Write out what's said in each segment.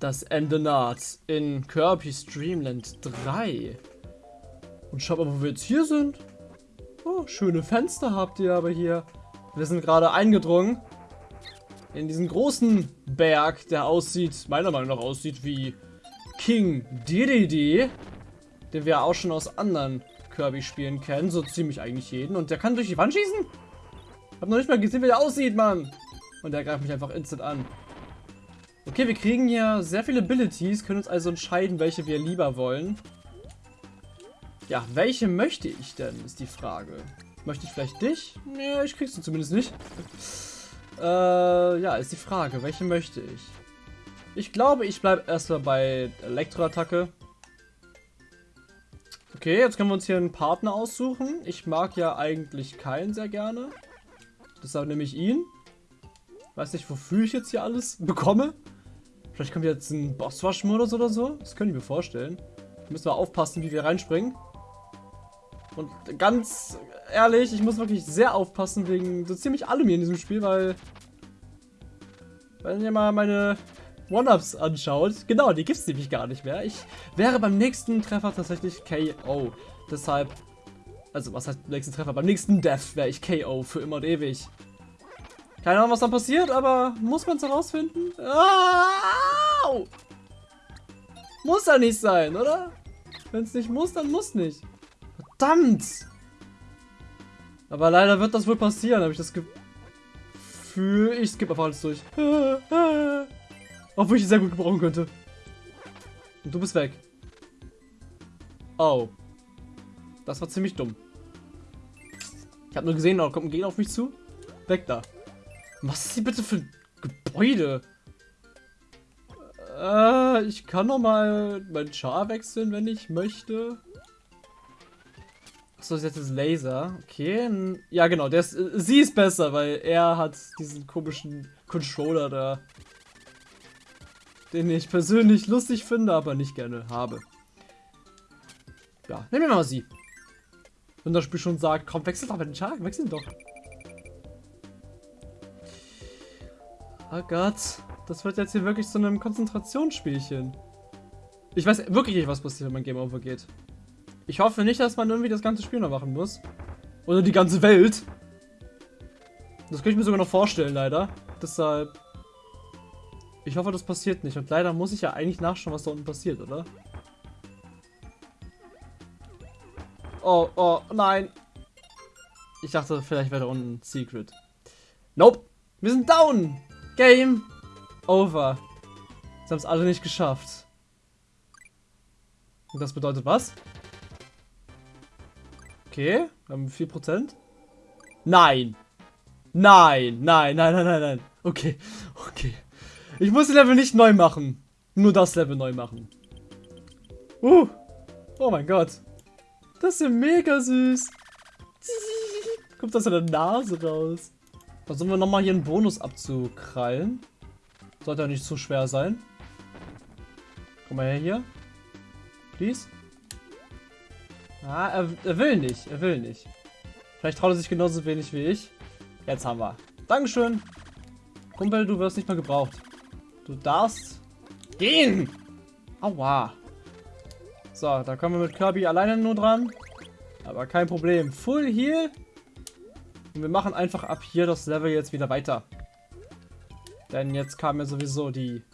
Das Ende naht in Kirby's Dreamland 3. Und schaut mal, wo wir jetzt hier sind. Oh, schöne Fenster habt ihr aber hier. Wir sind gerade eingedrungen in diesen großen Berg, der aussieht, meiner Meinung nach aussieht wie King Dedede, den wir auch schon aus anderen Kirby-Spielen kennen, so ziemlich eigentlich jeden. Und der kann durch die Wand schießen? Hab noch nicht mal gesehen, wie der aussieht, Mann. Und der greift mich einfach instant an. Okay, wir kriegen hier sehr viele Abilities, können uns also entscheiden, welche wir lieber wollen. Ja, welche möchte ich denn, ist die Frage. Möchte ich vielleicht dich? Ja, ich krieg's du zumindest nicht. Äh, ja, ist die Frage, welche möchte ich? Ich glaube, ich bleibe erstmal bei Elektroattacke. Okay, jetzt können wir uns hier einen Partner aussuchen. Ich mag ja eigentlich keinen sehr gerne. Deshalb nehme ich ihn. Weiß nicht, wofür ich jetzt hier alles bekomme. Vielleicht kommt jetzt ein Bosswash-Modus oder so. Das können wir vorstellen. Da müssen wir aufpassen, wie wir reinspringen. Und ganz ehrlich, ich muss wirklich sehr aufpassen wegen so ziemlich allem hier in diesem Spiel, weil... Wenn ihr mal meine One-Ups anschaut, genau, die gibt es nämlich gar nicht mehr. Ich wäre beim nächsten Treffer tatsächlich KO. Deshalb, also was heißt nächsten Treffer? Beim nächsten Death wäre ich KO für immer und ewig. Keine Ahnung, was dann passiert, aber muss man es herausfinden? Au! Muss ja nicht sein, oder? Wenn es nicht muss, dann muss nicht. Verdammt! Aber leider wird das wohl passieren, habe ich das Gefühl. Ich skippe einfach alles durch. Obwohl ich sehr gut gebrauchen könnte. Und du bist weg. Oh. Das war ziemlich dumm. Ich habe nur gesehen, da kommt ein Gegner auf mich zu. Weg da. Was ist hier bitte für ein Gebäude? Äh, ich kann noch mal meinen Char wechseln, wenn ich möchte. Achso, jetzt ist Laser. Okay. Ja, genau. Der ist, sie ist besser, weil er hat diesen komischen Controller da. Den ich persönlich lustig finde, aber nicht gerne habe. Ja, nehmen wir mal sie. Wenn das Spiel schon sagt, komm, wechsel doch mit den Char, wechsel doch. Oh Gott. Das wird jetzt hier wirklich zu einem Konzentrationsspielchen. Ich weiß wirklich nicht, was passiert, wenn man Game Over geht. Ich hoffe nicht, dass man irgendwie das ganze Spiel noch machen muss. Oder die ganze Welt. Das könnte ich mir sogar noch vorstellen, leider. Deshalb... Ich hoffe, das passiert nicht. Und leider muss ich ja eigentlich nachschauen, was da unten passiert, oder? Oh, oh, nein. Ich dachte, vielleicht wäre da unten ein Secret. Nope. Wir sind down. Game over. Sie haben es alle nicht geschafft. Und das bedeutet was? Okay, wir haben 4%. Nein. Nein, nein, nein, nein, nein, nein. Okay, okay. Ich muss das Level nicht neu machen. Nur das Level neu machen. Uh. Oh mein Gott. Das ist ja mega süß. Kommt in der Nase raus. Versuchen wir nochmal hier einen Bonus abzukrallen. Sollte ja nicht zu schwer sein. Komm mal her hier. Please. Ah, er, er, will nicht. Er will nicht. Vielleicht traut er sich genauso wenig wie ich. Jetzt haben wir. Dankeschön. Kumpel, du wirst nicht mehr gebraucht. Du darfst gehen. Aua. So, da kommen wir mit Kirby alleine nur dran. Aber kein Problem. Full Heal. Und wir machen einfach ab hier das Level jetzt wieder weiter. Denn jetzt kamen ja sowieso die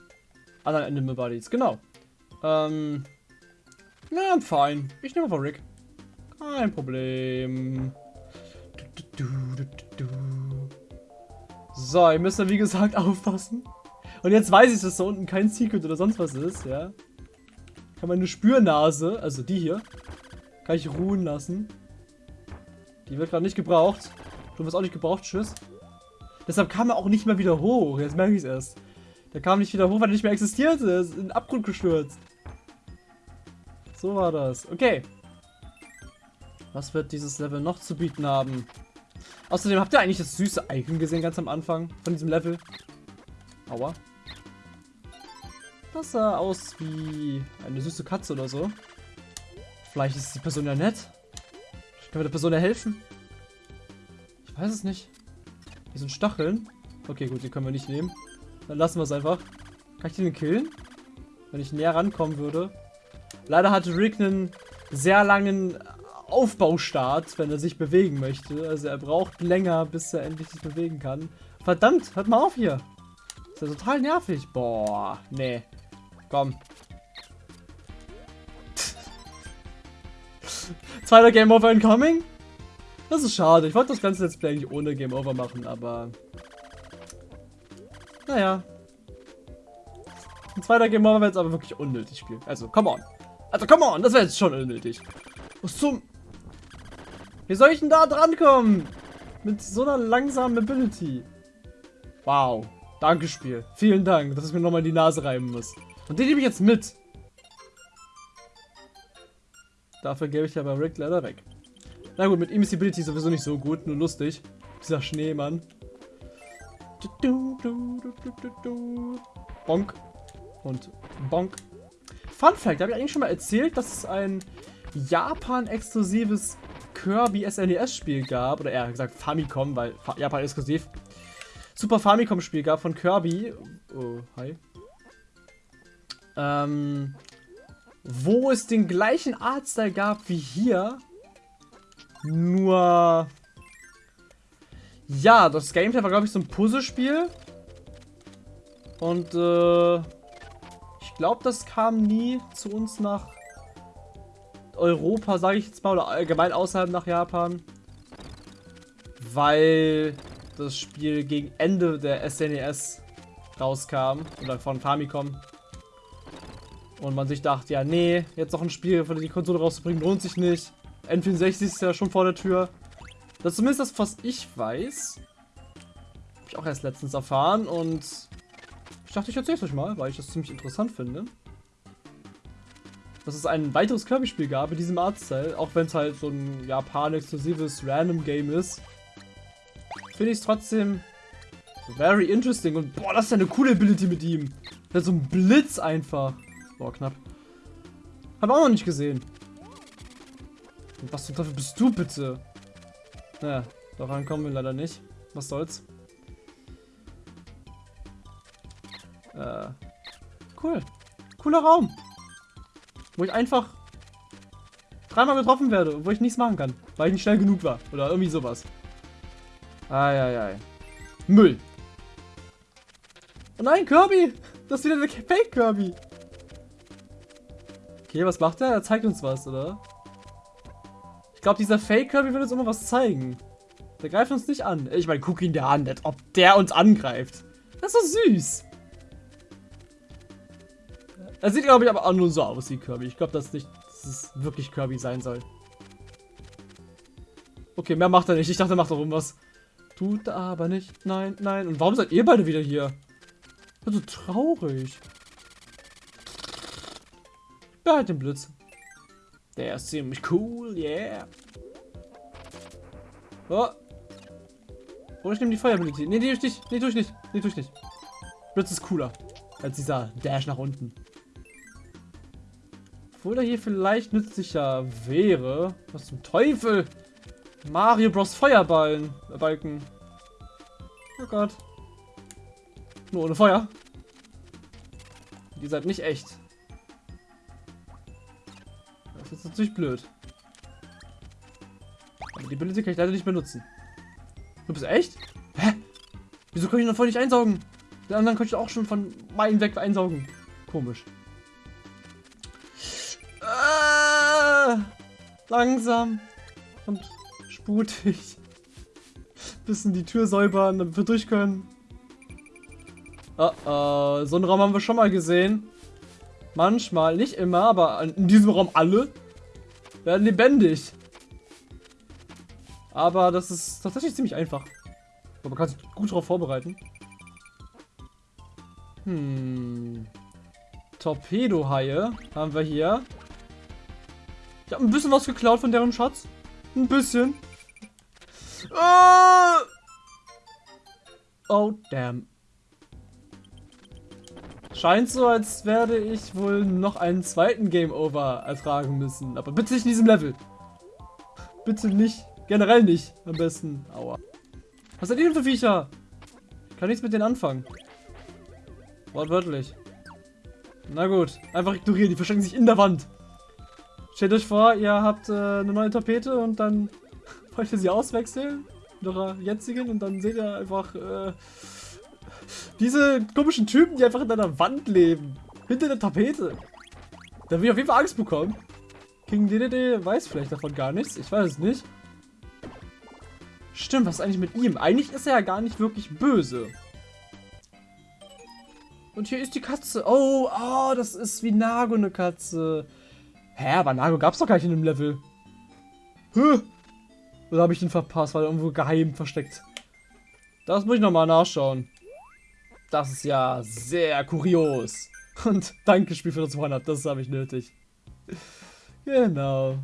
anderen Animal Bodies. Genau. Ähm. Na, fein. Ich nehme einfach Rick. Kein Problem. So, ihr müsst ja wie gesagt aufpassen. Und jetzt weiß ich, dass da unten kein Secret oder sonst was ist, ja. Kann meine Spürnase, also die hier, kann ich ruhen lassen. Die wird gerade nicht gebraucht. Du wirst auch nicht gebraucht, tschüss. Deshalb kam er auch nicht mehr wieder hoch. Jetzt merke ich es erst. Der kam nicht wieder hoch, weil er nicht mehr existierte. Er ist in den Abgrund gestürzt. So war das. Okay. Was wird dieses Level noch zu bieten haben? Außerdem habt ihr eigentlich das süße Icon gesehen ganz am Anfang von diesem Level? Aua. Das sah aus wie eine süße Katze oder so. Vielleicht ist die Person ja nett. Können wir der Person ja helfen. Weiß es nicht. Hier sind Stacheln. Okay, gut, die können wir nicht nehmen. Dann lassen wir es einfach. Kann ich den killen? wenn ich näher rankommen würde. Leider hat Rick einen sehr langen Aufbaustart, wenn er sich bewegen möchte. Also er braucht länger, bis er endlich sich bewegen kann. Verdammt, hört mal auf hier. Ist ja total nervig. Boah, nee. Komm. Zweiter Game Over incoming? Das ist schade. Ich wollte das ganze Let's Play eigentlich ohne Game Over machen, aber... Naja. Ein zweiter Game Over wäre jetzt aber wirklich unnötig spielen. Also, come on. Also, come on, das wäre jetzt schon unnötig. Was zum... Wie soll ich denn da drankommen? Mit so einer langsamen Ability. Wow. Danke, Spiel. Vielen Dank, dass ich mir nochmal die Nase reiben muss. Und den nehme ich jetzt mit. Dafür gebe ich ja bei Rick leider weg. Na gut, mit Ability sowieso nicht so gut, nur lustig. Dieser Schneemann. Bonk. Und Bonk. Fun Fact, habe ich eigentlich schon mal erzählt, dass es ein Japan-exklusives Kirby SNES-Spiel gab. Oder eher gesagt Famicom, weil Japan-exklusiv. Super Famicom-Spiel gab von Kirby. Oh, hi. Ähm, wo es den gleichen Artstyle gab wie hier. Nur... Ja, das Gameplay war, glaube ich, so ein Puzzlespiel. Und, äh... Ich glaube, das kam nie zu uns nach Europa, sage ich jetzt mal, oder allgemein außerhalb nach Japan. Weil das Spiel gegen Ende der SNES e rauskam. Oder von Famicom. Und man sich dachte, ja, nee, jetzt noch ein Spiel für die Konsole rauszubringen, lohnt sich nicht. N64 ist ja schon vor der Tür. Das ist zumindest das, was ich weiß. Habe ich auch erst letztens erfahren und ich dachte, ich erzähle es euch mal, weil ich das ziemlich interessant finde. Dass es ein weiteres Kirby-Spiel gab in diesem Artstyle, auch wenn es halt so ein Japan-exklusives Random-Game ist finde ich es trotzdem very interesting. Und boah, das ist ja eine coole Ability mit ihm. Der so einen Blitz einfach. Boah, knapp. Hab auch noch nicht gesehen. Und was zum Teufel bist du bitte? Naja, daran kommen wir leider nicht. Was soll's. Äh, cool. Cooler Raum. Wo ich einfach dreimal getroffen werde, wo ich nichts machen kann, weil ich nicht schnell genug war. Oder irgendwie sowas. Eieiei. Müll. Oh nein, Kirby! Das ist wieder der Fake Kirby. Okay, was macht er? Er zeigt uns was, oder? Ich glaube, dieser Fake Kirby will uns immer was zeigen. Der greift uns nicht an. Ich meine, guck ihn der an, als ob der uns angreift. Das ist so süß. Er sieht, glaube ich, aber auch nur so aus wie Kirby. Ich glaube, dass nicht, dass es wirklich Kirby sein soll. Okay, mehr macht er nicht. Ich dachte, er macht doch irgendwas. Tut aber nicht. Nein, nein. Und warum seid ihr beide wieder hier? Ich bin so traurig. Behalt den Blitz. Der ist ziemlich cool, yeah. Oh. Oh, ich nehme die Feuerability. Nee, nee, tue ich nicht. Nee, tue ich nicht. Nee, tue ich nicht. Blitz ist cooler. Als dieser Dash nach unten. Obwohl er hier vielleicht nützlicher wäre. Was zum Teufel? Mario Bros. Feuerballen. Äh, Balken. Oh Gott. Nur ohne Feuer. Die seid nicht echt. Ist natürlich blöd. Aber die Ability kann ich leider nicht benutzen. Du bist echt? Hä? Wieso kann ich noch voll nicht einsaugen? Den anderen kann ich auch schon von meinen weg einsaugen. Komisch. Äh, langsam. Und sputig. Bisschen die Tür säubern, damit wir durch können. Oh, oh, so einen Raum haben wir schon mal gesehen. Manchmal, nicht immer, aber in diesem Raum alle werden lebendig. Aber das ist tatsächlich ziemlich einfach. Aber man kann sich gut darauf vorbereiten. Hm. Torpedo-Haie haben wir hier. Ich habe ein bisschen was geklaut von deren Schatz. Ein bisschen. Oh, oh damn. Scheint so, als werde ich wohl noch einen zweiten Game Over ertragen müssen. Aber bitte nicht in diesem Level. Bitte nicht. Generell nicht. Am besten. Aua. Was sind die denn für Viecher? Ich kann nichts mit denen anfangen. Wortwörtlich. Na gut, einfach ignorieren, die verstecken sich in der Wand. Stellt euch vor, ihr habt äh, eine neue Tapete und dann wollt ihr sie auswechseln mit eurer jetzigen und dann seht ihr einfach äh, diese komischen Typen, die einfach in einer Wand leben. Hinter der Tapete. Da will ich auf jeden Fall Angst bekommen. King DDD weiß vielleicht davon gar nichts. Ich weiß es nicht. Stimmt, was ist eigentlich mit ihm? Eigentlich ist er ja gar nicht wirklich böse. Und hier ist die Katze. Oh, oh, das ist wie Nago eine Katze. Hä, aber Nago gab es doch gar nicht in dem Level. Hä? Oder habe ich den verpasst, weil er irgendwo geheim versteckt? Das muss ich nochmal nachschauen. Das ist ja sehr kurios. Und danke Spiel für das One-Up, das habe ich nötig. Genau.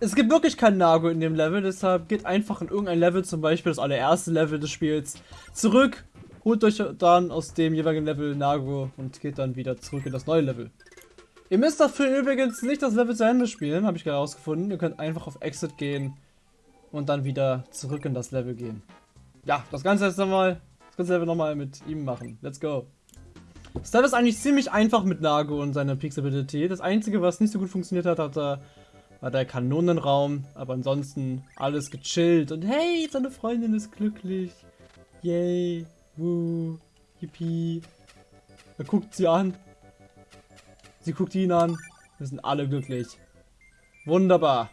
Es gibt wirklich kein Nago in dem Level, deshalb geht einfach in irgendein Level, zum Beispiel das allererste Level des Spiels, zurück, holt euch dann aus dem jeweiligen Level Nago und geht dann wieder zurück in das neue Level. Ihr müsst dafür übrigens nicht das Level zu Ende spielen, habe ich gerade herausgefunden. Ihr könnt einfach auf Exit gehen und dann wieder zurück in das Level gehen. Ja, das Ganze jetzt nochmal, Level nochmal mit ihm machen. Let's go. Das ist eigentlich ziemlich einfach mit Nago und seiner Peaks-Ability. Das einzige, was nicht so gut funktioniert hat, hat er war der Kanonenraum, aber ansonsten alles gechillt und hey, seine Freundin ist glücklich. Yay, woo, yippie. Er guckt sie an. Sie guckt ihn an. Wir sind alle glücklich. Wunderbar.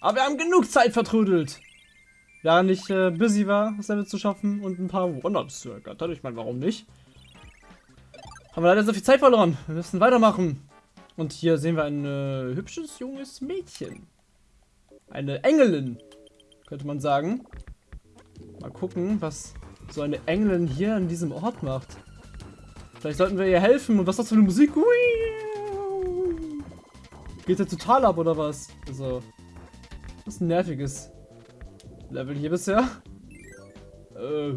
Aber wir haben genug Zeit vertrödelt. Während ich äh, busy war, das Level zu schaffen und ein paar One-Ups zu ergattern. Ich meine, warum nicht? Haben wir leider so viel Zeit verloren. Wir müssen weitermachen. Und hier sehen wir ein äh, hübsches junges Mädchen. Eine Engelin, könnte man sagen. Mal gucken, was so eine Engelin hier an diesem Ort macht. Vielleicht sollten wir ihr helfen. Und was ist das für eine Musik? Geht der total ab, oder was? Also, ein nerviges Level hier bisher. Äh,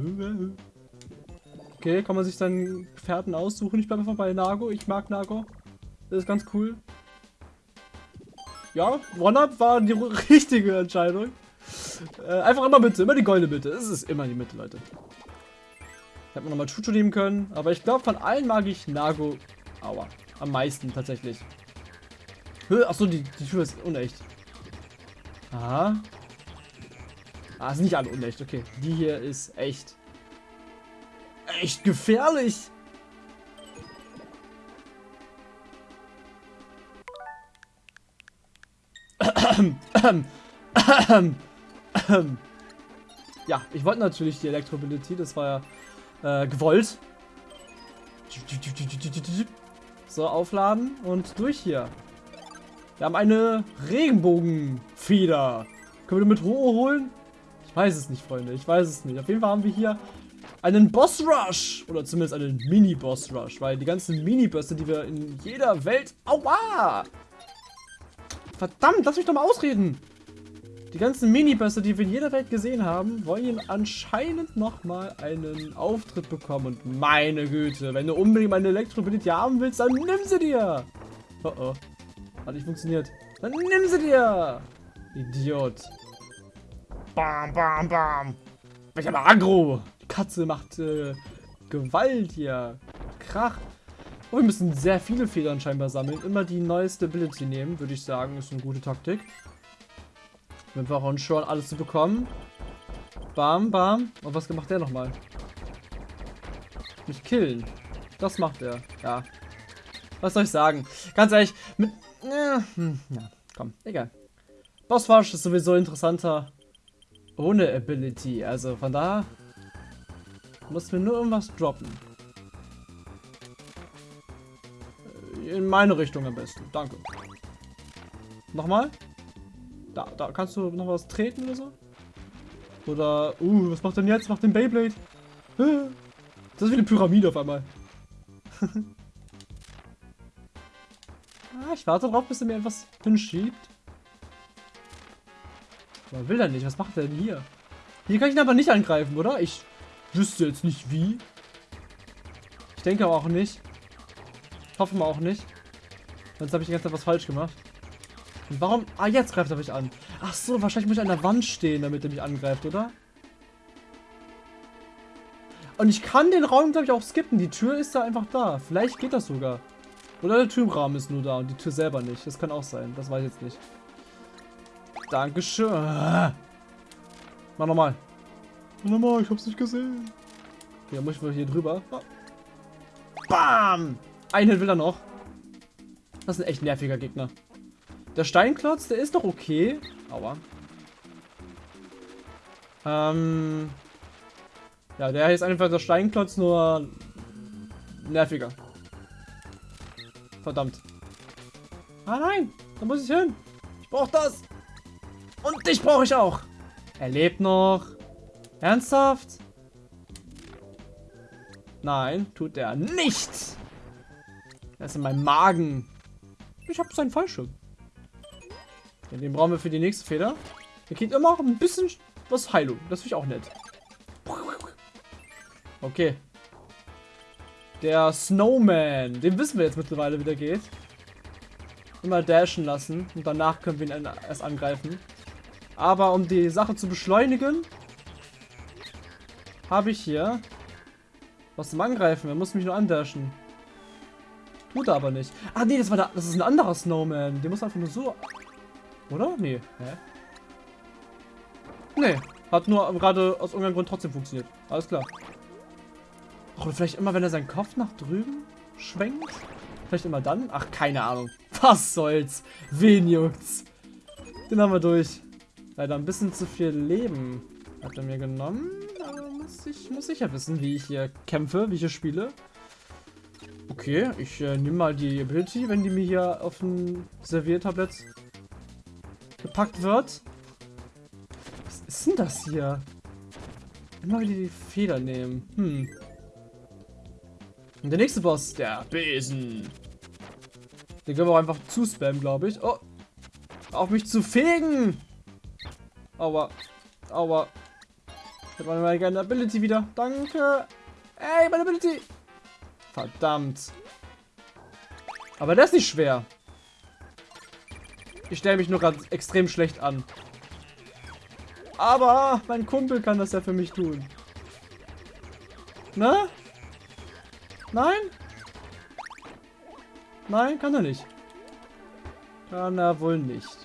okay, kann man sich dann Gefährten aussuchen? Ich bleibe einfach bei Nago. Ich mag Nago. Das ist ganz cool. Ja, One-Up war die richtige Entscheidung. Äh, einfach immer Mitte, immer die goldene Mitte. Es ist immer die Mitte, Leute. Ich hätte mir nochmal Chucho nehmen können, aber ich glaube, von allen mag ich Nago Aua, am meisten tatsächlich. Achso, die, die Tür ist unecht. Aha. Ah, sind nicht alle unecht, okay. Die hier ist echt. Echt gefährlich. ja, ich wollte natürlich die Elektromobility, das war ja äh, gewollt. So, aufladen und durch hier. Wir haben eine Regenbogenfeder. Können wir mit Ruhe holen? Ich weiß es nicht, Freunde. Ich weiß es nicht. Auf jeden Fall haben wir hier einen Boss Rush. Oder zumindest einen Mini-Boss Rush. Weil die ganzen Mini-Bösse, die wir in jeder Welt... Aua! Verdammt, lass mich doch mal ausreden. Die ganzen Minibösse, die wir in jeder Welt gesehen haben, wollen anscheinend nochmal einen Auftritt bekommen. Und meine Güte, wenn du unbedingt meine Elektrobility haben willst, dann nimm sie dir. Oh oh. Hat nicht funktioniert. Dann nimm sie dir. Idiot. Bam, bam, bam. Ich habe Agro. Die Katze macht äh, Gewalt hier. Krach. Oh, wir müssen sehr viele Federn scheinbar sammeln. Immer die neueste Ability nehmen, würde ich sagen. Ist eine gute Taktik. Wir brauchen schon alles zu bekommen. Bam, bam. Und was macht der nochmal? Mich killen. Das macht er. Ja. Was soll ich sagen? Ganz ehrlich, mit... Ja, hm, ja komm, egal. Bosswash ist sowieso interessanter. Ohne Ability. Also von da muss mir nur irgendwas droppen. In meine Richtung am besten. Danke. Nochmal? Da, da kannst du noch was treten oder so? Oder, uh, was macht denn jetzt? Macht den Beyblade? Das ist wie eine Pyramide auf einmal. ah, ich warte drauf, bis er mir etwas hinschiebt. Aber will er nicht. Was macht er denn hier? Hier kann ich ihn aber nicht angreifen, oder? Ich wüsste jetzt nicht wie. Ich denke aber auch nicht. Hoffe mal auch nicht. Sonst habe ich die ganze Zeit was falsch gemacht. Und warum? Ah, jetzt greift er mich an. Ach so, wahrscheinlich muss ich an der Wand stehen, damit er mich angreift, oder? Und ich kann den Raum, glaube ich, auch skippen. Die Tür ist da einfach da. Vielleicht geht das sogar. Oder der Türrahmen ist nur da und die Tür selber nicht. Das kann auch sein. Das weiß ich jetzt nicht. Dankeschön. Mach nochmal. Mach nochmal, ich hab's nicht gesehen. Okay, dann muss ich mal hier drüber. Bam! Einen will er noch. Das ist ein echt nerviger Gegner. Der Steinklotz, der ist doch okay. Aua. Ähm. Ja, der ist einfach der Steinklotz, nur nerviger. Verdammt. Ah nein, da muss ich hin. Ich brauche das. Und dich brauche ich auch. Er lebt noch. Ernsthaft? Nein, tut er nicht. Er ist in meinem Magen. Ich habe seinen Fallschirm. Den brauchen wir für die nächste Feder. Der kriegt immer auch ein bisschen was Heilung. Das finde ich auch nett. Okay. Der Snowman. Den wissen wir jetzt mittlerweile, wie der geht. Immer dashen lassen. Und danach können wir ihn erst angreifen. Aber um die Sache zu beschleunigen, habe ich hier was zum Angreifen. Er muss mich nur andashen. Tut er aber nicht. Ah, nee, das war da, das ist ein anderer Snowman. Der muss einfach nur so... Oder? Nee. Hä? Nee. Hat nur gerade aus irgendeinem Grund trotzdem funktioniert. Alles klar. Oder vielleicht immer, wenn er seinen Kopf nach drüben schwenkt? Vielleicht immer dann? Ach, keine Ahnung. Was soll's? Wen juckt's? Den haben wir durch. Leider ein bisschen zu viel Leben hat er mir genommen. Aber muss ich, muss ich ja wissen, wie ich hier kämpfe, wie ich hier spiele. Okay, ich äh, nehme mal die Ability, wenn die mir hier auf ein Serviertablett gepackt wird. Was ist denn das hier? Immer wieder die Feder nehmen. Hm. Und der nächste Boss, der Besen. Den können wir auch einfach zuspammen, glaube ich. Oh. Auf mich zu fegen. Aua. Aua. Ich habe meine gerne Ability wieder. Danke. Ey, meine Ability. Verdammt. Aber das ist nicht schwer. Ich stelle mich nur gerade extrem schlecht an. Aber mein Kumpel kann das ja für mich tun. Ne? Nein? Nein, kann er nicht. Kann er wohl nicht.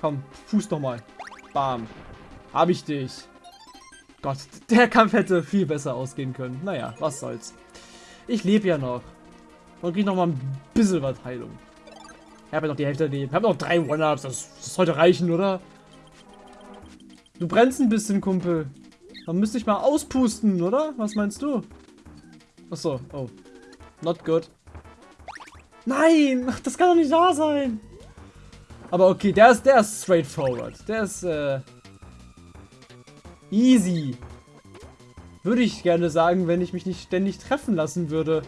Komm, Fuß noch mal. Bam. Hab ich dich. Gott, der Kampf hätte viel besser ausgehen können. Naja, was soll's. Ich lebe ja noch. Und krieg noch mal ein bisschen was Heilung. Ich habe ja noch die Hälfte leben. Ich habe noch drei One-Ups. Das, das sollte reichen, oder? Du brennst ein bisschen, Kumpel. Man müsste ich mal auspusten, oder? Was meinst du? Achso, oh. Not good. Nein! Das kann doch nicht wahr sein! Aber okay, der ist, der ist straightforward. Der ist, äh... Easy. Würde ich gerne sagen, wenn ich mich nicht ständig treffen lassen würde.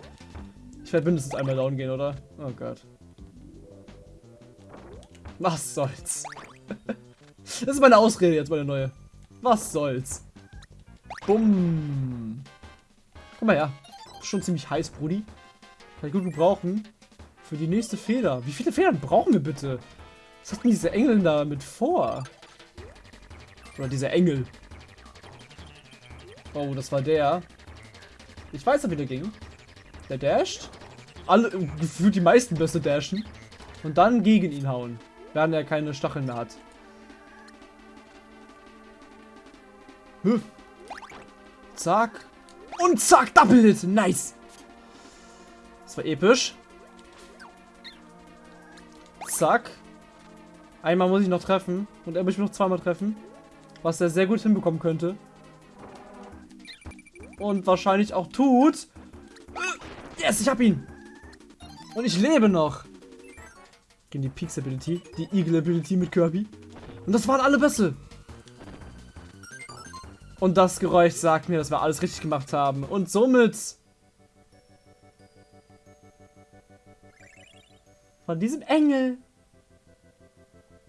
Ich werde mindestens einmal down gehen, oder? Oh Gott. Was soll's? das ist meine Ausrede jetzt, meine neue. Was soll's? Bumm. Guck mal her schon ziemlich heiß, Brudi. Kann ich gut gebrauchen. Für die nächste Feder. Wie viele Federn brauchen wir bitte? Was hat denn diese Engel da mit vor? Oder dieser Engel. Oh, das war der. Ich weiß, wie der ging. Der dasht. Alle, gefühlt die meisten Bässe dashen. Und dann gegen ihn hauen. Während er keine Stacheln mehr hat. Huh. Zack. Und zack, Double Hit. Nice. Das war episch. Zack. Einmal muss ich noch treffen. Und er muss mich noch zweimal treffen. Was er sehr gut hinbekommen könnte. Und wahrscheinlich auch tut. Yes, ich hab ihn. Und ich lebe noch. Gegen die Peaks Ability. Die Eagle Ability mit Kirby. Und das waren alle Bässe. Und das Geräusch sagt mir, dass wir alles richtig gemacht haben. Und somit... Von diesem Engel...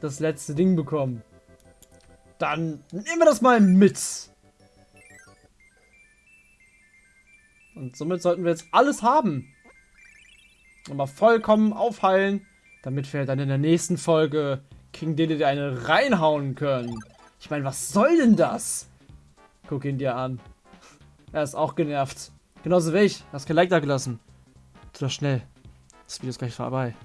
Das letzte Ding bekommen. Dann nehmen wir das mal mit. Und somit sollten wir jetzt alles haben. Mal vollkommen aufheilen, damit wir dann in der nächsten Folge King Dedede eine reinhauen können. Ich meine, was soll denn das? Guck ihn dir an. Er ist auch genervt. Genauso wie ich. Hat kein Like da gelassen. Tu das schnell. Das Video ist gleich vorbei.